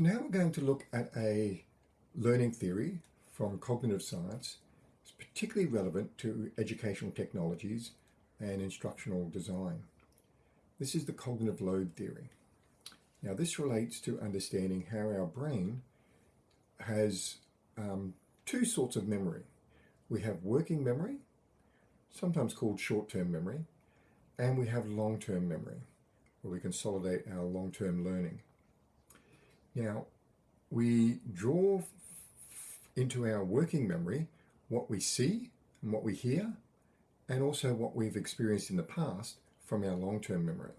So now we're going to look at a learning theory from cognitive science. It's particularly relevant to educational technologies and instructional design. This is the cognitive load theory. Now this relates to understanding how our brain has um, two sorts of memory. We have working memory, sometimes called short-term memory, and we have long-term memory, where we consolidate our long-term learning. Now, we draw into our working memory what we see and what we hear, and also what we've experienced in the past from our long-term memory.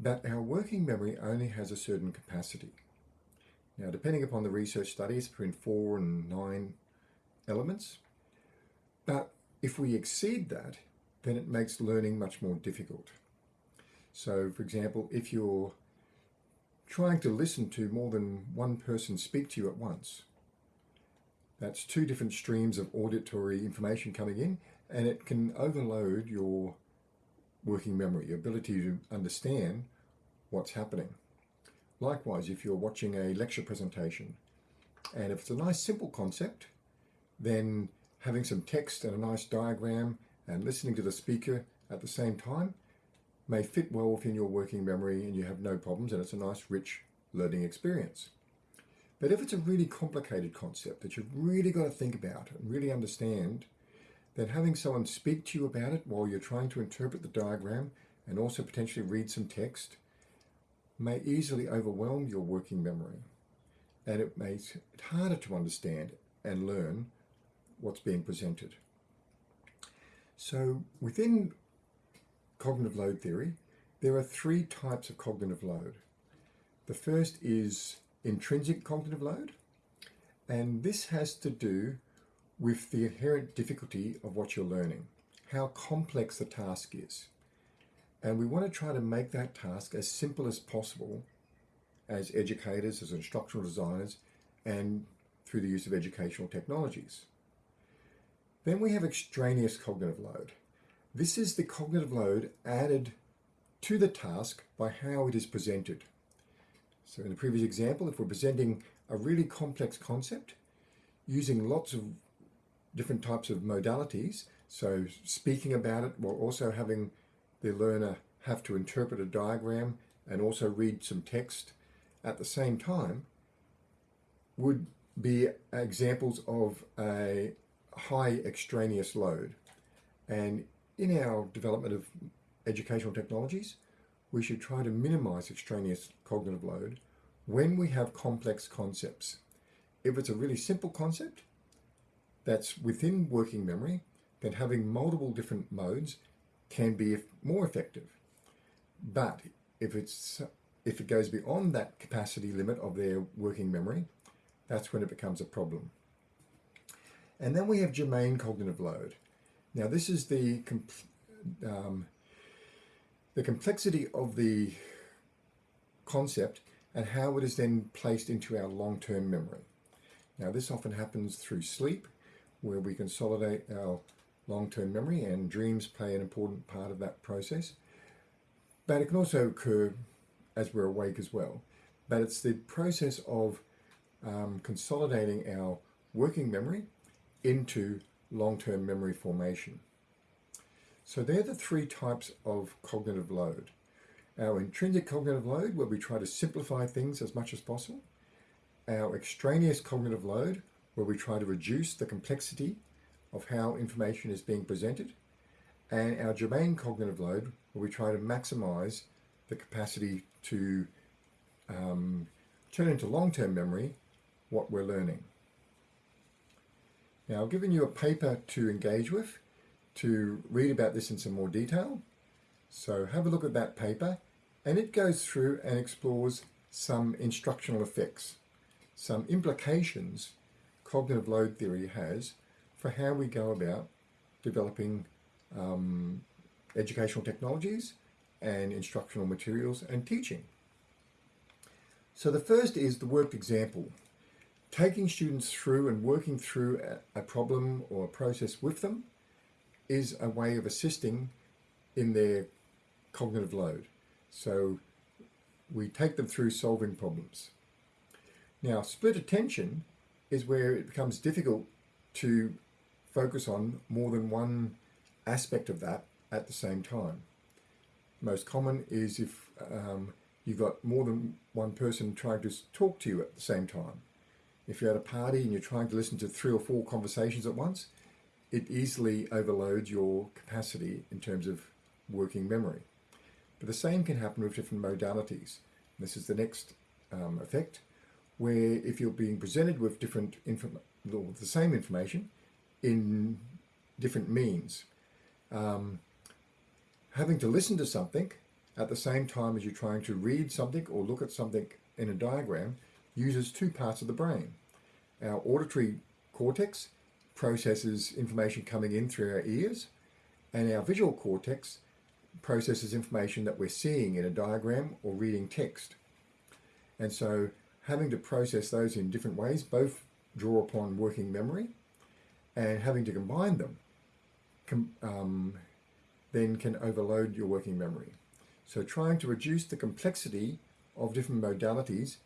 But our working memory only has a certain capacity. Now, depending upon the research studies, between four and nine elements. But if we exceed that, then it makes learning much more difficult. So, for example, if you're trying to listen to more than one person speak to you at once. That's two different streams of auditory information coming in and it can overload your working memory, your ability to understand what's happening. Likewise, if you're watching a lecture presentation and if it's a nice simple concept, then having some text and a nice diagram and listening to the speaker at the same time may fit well within your working memory and you have no problems and it's a nice rich learning experience. But if it's a really complicated concept that you've really got to think about and really understand, then having someone speak to you about it while you're trying to interpret the diagram and also potentially read some text may easily overwhelm your working memory and it makes it harder to understand and learn what's being presented. So within cognitive load theory, there are three types of cognitive load. The first is intrinsic cognitive load, and this has to do with the inherent difficulty of what you're learning, how complex the task is. And we want to try to make that task as simple as possible as educators, as instructional designers, and through the use of educational technologies. Then we have extraneous cognitive load. This is the cognitive load added to the task by how it is presented. So in the previous example, if we're presenting a really complex concept using lots of different types of modalities, so speaking about it while also having the learner have to interpret a diagram and also read some text at the same time, would be examples of a high extraneous load. And in our development of educational technologies, we should try to minimize extraneous cognitive load when we have complex concepts. If it's a really simple concept that's within working memory, then having multiple different modes can be more effective. But if it's if it goes beyond that capacity limit of their working memory, that's when it becomes a problem. And then we have germane cognitive load. Now this is the, um, the complexity of the concept and how it is then placed into our long-term memory. Now this often happens through sleep where we consolidate our long-term memory and dreams play an important part of that process. But it can also occur as we're awake as well. But it's the process of um, consolidating our working memory into long-term memory formation. So they're the three types of cognitive load. Our intrinsic cognitive load, where we try to simplify things as much as possible. Our extraneous cognitive load, where we try to reduce the complexity of how information is being presented. And our germane cognitive load, where we try to maximize the capacity to um, turn into long-term memory what we're learning. Now I've given you a paper to engage with to read about this in some more detail. So have a look at that paper and it goes through and explores some instructional effects, some implications cognitive load theory has for how we go about developing um, educational technologies and instructional materials and teaching. So the first is the worked example taking students through and working through a, problem or a process with them is a way of assisting in their cognitive load. So we take them through solving problems. Now, split attention is where it becomes difficult to focus on more than one aspect of that at the same time. Most common is if um, you've got more than one person trying to talk to you at the same time. If you're at a party and you're trying to listen to three or four conversations at once, it easily overloads your capacity in terms of working memory. But the same can happen with different modalities. This is the next um, effect, where if you're being presented with different the same information in different means, um, having to listen to something at the same time as you're trying to read something or look at something in a diagram uses two parts of the brain. Our auditory cortex processes information coming in through our ears, and our visual cortex processes information that we're seeing in a diagram or reading text. And so having to process those in different ways, both draw upon working memory, and having to combine them com um, then can overload your working memory. So trying to reduce the complexity of different modalities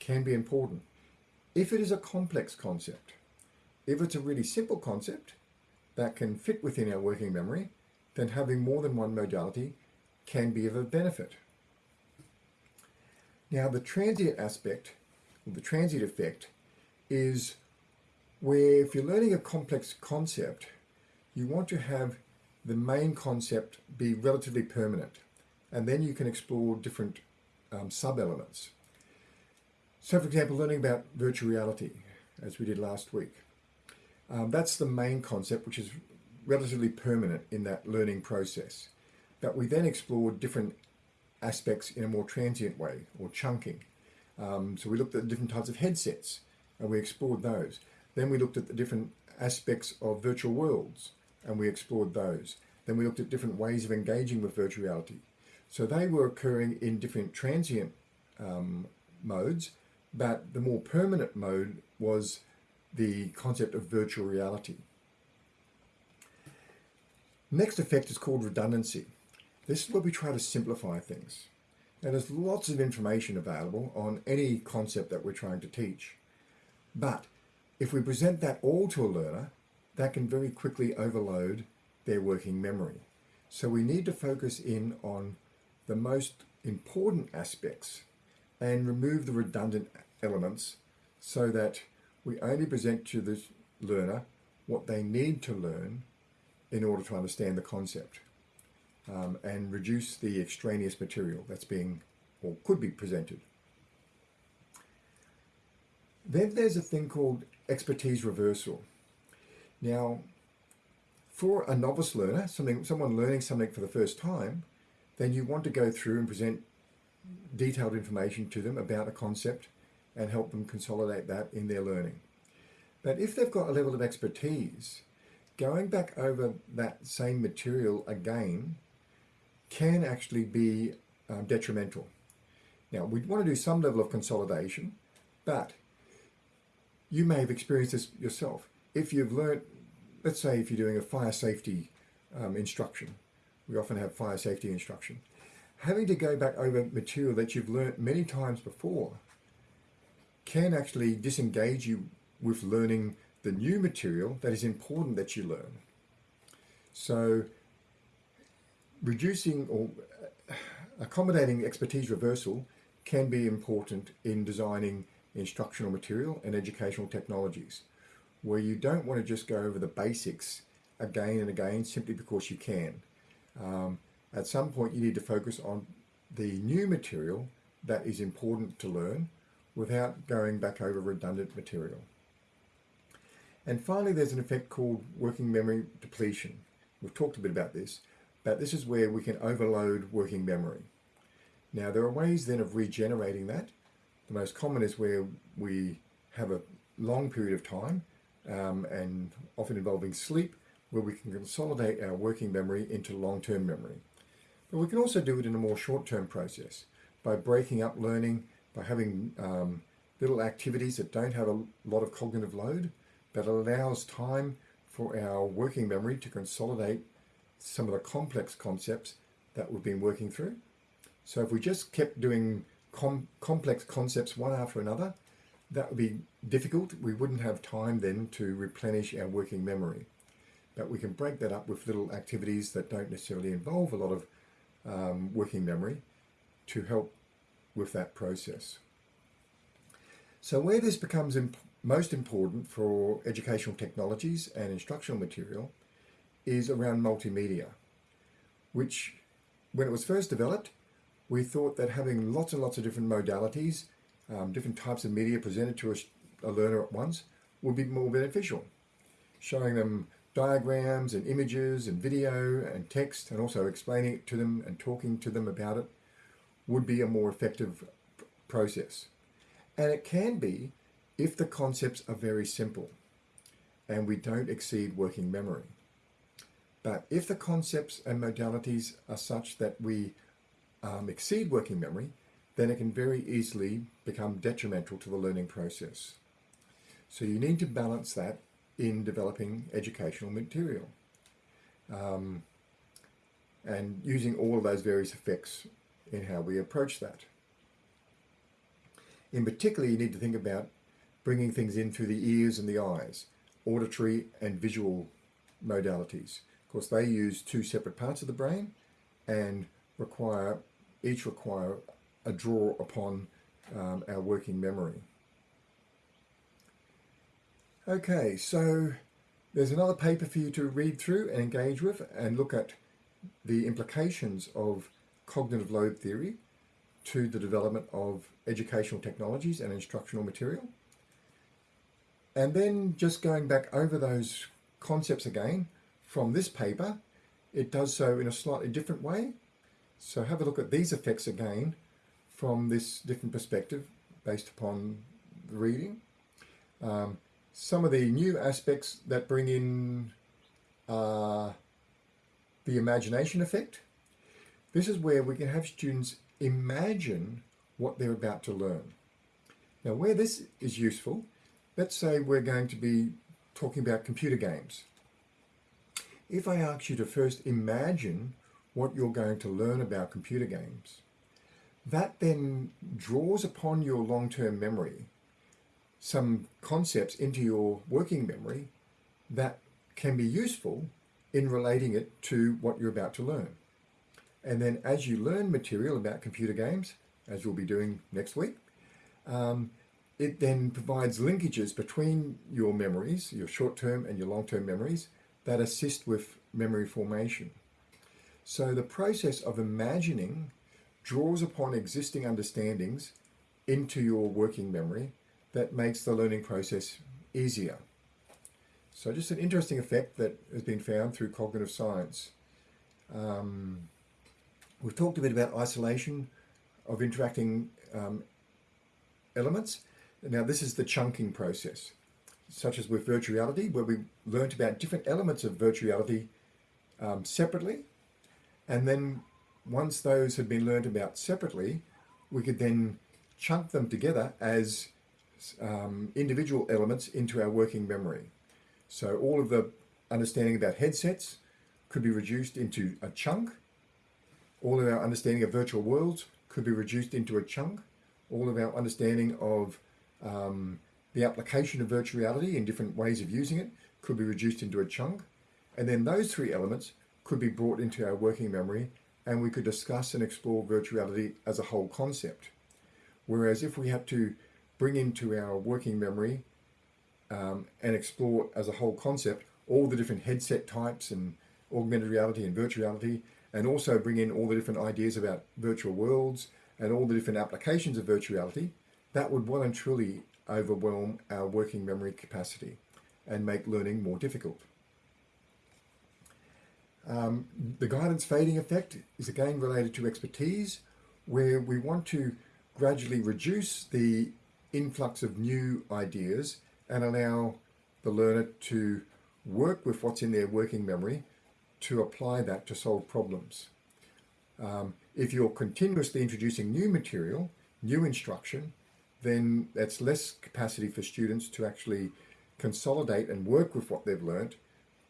can be important. If it is a complex concept, if it's a really simple concept that can fit within our working memory, then having more than one modality can be of a benefit. Now the transient aspect, or the transient effect, is where if you're learning a complex concept, you want to have the main concept be relatively permanent and then you can explore different um, sub-elements. So for example, learning about virtual reality, as we did last week. Um, that's the main concept, which is relatively permanent in that learning process. But we then explored different aspects in a more transient way, or chunking. Um, so we looked at different types of headsets, and we explored those. Then we looked at the different aspects of virtual worlds, and we explored those. Then we looked at different ways of engaging with virtual reality. So they were occurring in different transient um, modes, but the more permanent mode was the concept of virtual reality. Next effect is called redundancy. This is where we try to simplify things. And there's lots of information available on any concept that we're trying to teach. But if we present that all to a learner, that can very quickly overload their working memory. So we need to focus in on the most important aspects and remove the redundant elements so that we only present to the learner what they need to learn in order to understand the concept um, and reduce the extraneous material that's being or could be presented. Then there's a thing called expertise reversal. Now, for a novice learner, something, someone learning something for the first time, then you want to go through and present detailed information to them about a concept and help them consolidate that in their learning. But if they've got a level of expertise, going back over that same material again can actually be um, detrimental. Now, we want to do some level of consolidation, but you may have experienced this yourself. If you've learned, let's say if you're doing a fire safety um, instruction, we often have fire safety instruction. Having to go back over material that you've learnt many times before can actually disengage you with learning the new material that is important that you learn. So reducing or accommodating expertise reversal can be important in designing instructional material and educational technologies, where you don't want to just go over the basics again and again simply because you can. Um, at some point you need to focus on the new material that is important to learn without going back over redundant material. And finally, there's an effect called working memory depletion. We've talked a bit about this, but this is where we can overload working memory. Now, there are ways then of regenerating that. The most common is where we have a long period of time um, and often involving sleep, where we can consolidate our working memory into long-term memory. But we can also do it in a more short-term process by breaking up learning, by having um, little activities that don't have a lot of cognitive load, but allows time for our working memory to consolidate some of the complex concepts that we've been working through. So if we just kept doing com complex concepts one after another, that would be difficult. We wouldn't have time then to replenish our working memory. But we can break that up with little activities that don't necessarily involve a lot of um, working memory to help with that process. So where this becomes imp most important for educational technologies and instructional material is around multimedia, which when it was first developed, we thought that having lots and lots of different modalities, um, different types of media presented to a, a learner at once would be more beneficial. Showing them diagrams and images and video and text and also explaining it to them and talking to them about it would be a more effective process. And it can be if the concepts are very simple and we don't exceed working memory. But if the concepts and modalities are such that we um, exceed working memory, then it can very easily become detrimental to the learning process. So you need to balance that in developing educational material um, and using all of those various effects in how we approach that. In particular, you need to think about bringing things in through the ears and the eyes, auditory and visual modalities. Of course, they use two separate parts of the brain and require each require a draw upon um, our working memory. Okay, so there's another paper for you to read through and engage with and look at the implications of cognitive load theory to the development of educational technologies and instructional material. And then just going back over those concepts again from this paper, it does so in a slightly different way so have a look at these effects again from this different perspective based upon the reading. Um, some of the new aspects that bring in uh, the imagination effect. This is where we can have students imagine what they're about to learn. Now where this is useful, let's say we're going to be talking about computer games. If I ask you to first imagine what you're going to learn about computer games. That then draws upon your long-term memory some concepts into your working memory that can be useful in relating it to what you're about to learn. And then as you learn material about computer games, as we'll be doing next week, um, it then provides linkages between your memories, your short-term and your long-term memories, that assist with memory formation. So the process of imagining draws upon existing understandings into your working memory that makes the learning process easier. So just an interesting effect that has been found through cognitive science. Um, we've talked a bit about isolation of interacting um, elements. Now this is the chunking process, such as with virtual reality, where we learnt about different elements of virtual reality um, separately and then once those had been learned about separately, we could then chunk them together as um, individual elements into our working memory. So all of the understanding about headsets could be reduced into a chunk. All of our understanding of virtual worlds could be reduced into a chunk. All of our understanding of um, the application of virtual reality in different ways of using it could be reduced into a chunk. And then those three elements could be brought into our working memory and we could discuss and explore virtuality as a whole concept. Whereas if we had to bring into our working memory um, and explore as a whole concept all the different headset types and augmented reality and virtual reality, and also bring in all the different ideas about virtual worlds and all the different applications of virtual reality, that would well and truly overwhelm our working memory capacity and make learning more difficult. Um, the guidance fading effect is again related to expertise, where we want to gradually reduce the influx of new ideas and allow the learner to work with what's in their working memory to apply that to solve problems. Um, if you're continuously introducing new material, new instruction, then that's less capacity for students to actually consolidate and work with what they've learnt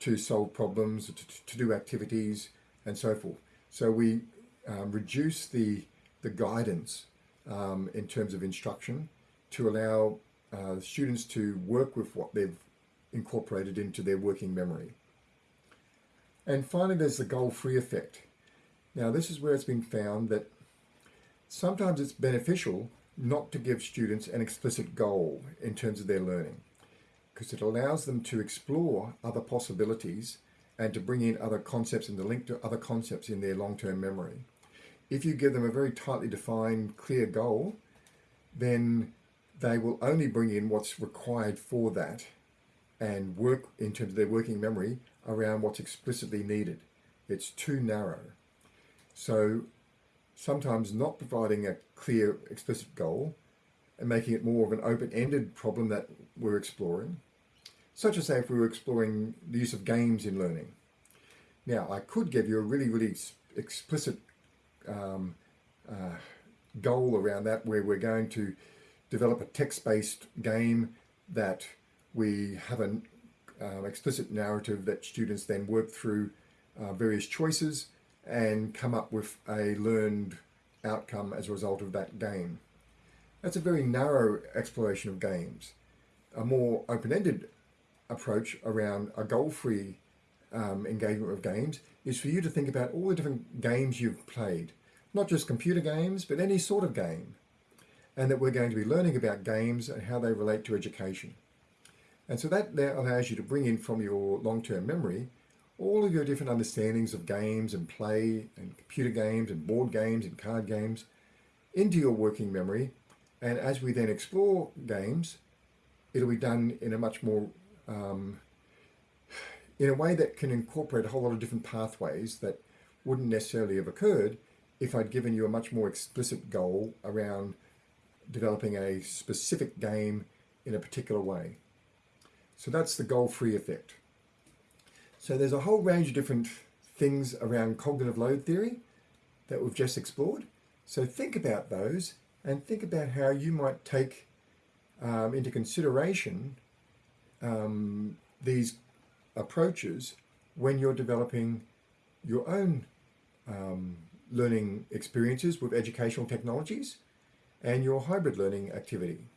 to solve problems, to, to do activities, and so forth. So we um, reduce the, the guidance um, in terms of instruction to allow uh, students to work with what they've incorporated into their working memory. And finally, there's the goal-free effect. Now, this is where it's been found that sometimes it's beneficial not to give students an explicit goal in terms of their learning because it allows them to explore other possibilities and to bring in other concepts and to link to other concepts in their long-term memory. If you give them a very tightly defined, clear goal, then they will only bring in what's required for that and work in terms of their working memory around what's explicitly needed. It's too narrow. So sometimes not providing a clear explicit goal and making it more of an open-ended problem that we're exploring, such as say if we were exploring the use of games in learning. Now I could give you a really, really explicit um, uh, goal around that where we're going to develop a text-based game that we have an um, explicit narrative that students then work through uh, various choices and come up with a learned outcome as a result of that game. That's a very narrow exploration of games. A more open-ended approach around a goal-free um, engagement with games is for you to think about all the different games you've played, not just computer games, but any sort of game, and that we're going to be learning about games and how they relate to education. And so that, allows you to bring in from your long-term memory all of your different understandings of games and play and computer games and board games and card games into your working memory. And as we then explore games, it'll be done in a much more, um, in a way that can incorporate a whole lot of different pathways that wouldn't necessarily have occurred if I'd given you a much more explicit goal around developing a specific game in a particular way. So that's the goal-free effect. So there's a whole range of different things around cognitive load theory that we've just explored. So think about those and think about how you might take um, into consideration um, these approaches when you're developing your own um, learning experiences with educational technologies and your hybrid learning activity.